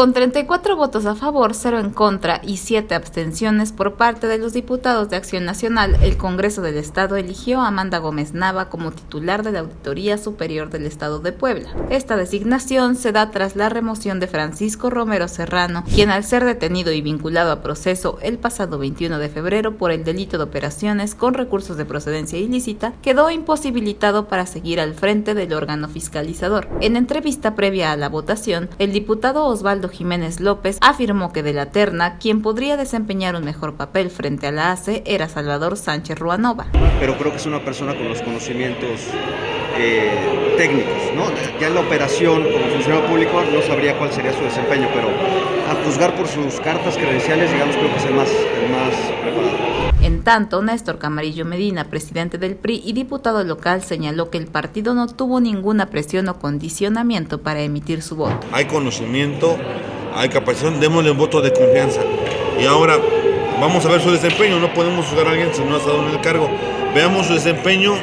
Con 34 votos a favor, 0 en contra y 7 abstenciones por parte de los diputados de Acción Nacional, el Congreso del Estado eligió a Amanda Gómez Nava como titular de la Auditoría Superior del Estado de Puebla. Esta designación se da tras la remoción de Francisco Romero Serrano, quien al ser detenido y vinculado a proceso el pasado 21 de febrero por el delito de operaciones con recursos de procedencia ilícita, quedó imposibilitado para seguir al frente del órgano fiscalizador. En entrevista previa a la votación, el diputado Osvaldo Jiménez López afirmó que de la terna, quien podría desempeñar un mejor papel frente a la ACE era Salvador Sánchez Ruanova. Pero creo que es una persona con los conocimientos eh, técnicos, ¿no? Ya en la operación como funcionario público no sabría cuál sería su desempeño, pero a juzgar por sus cartas credenciales, digamos, creo que es el más, el más preparado. En tanto, Néstor Camarillo Medina, presidente del PRI y diputado local, señaló que el partido no tuvo ninguna presión o condicionamiento para emitir su voto. Hay conocimiento, hay capacidad, démosle un voto de confianza. Y ahora vamos a ver su desempeño, no podemos juzgar a alguien si no ha estado en el cargo. Veamos su desempeño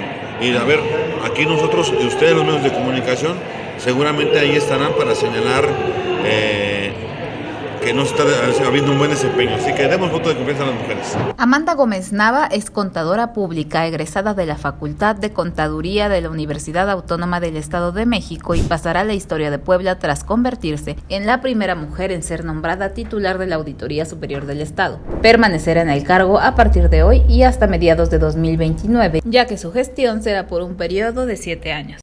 y a ver, aquí nosotros y ustedes los medios de comunicación seguramente ahí estarán para señalar eh, no está habiendo un buen desempeño. Así que demos voto de confianza a las mujeres. Amanda Gómez Nava es contadora pública egresada de la Facultad de Contaduría de la Universidad Autónoma del Estado de México y pasará a la historia de Puebla tras convertirse en la primera mujer en ser nombrada titular de la Auditoría Superior del Estado. Permanecerá en el cargo a partir de hoy y hasta mediados de 2029, ya que su gestión será por un periodo de siete años.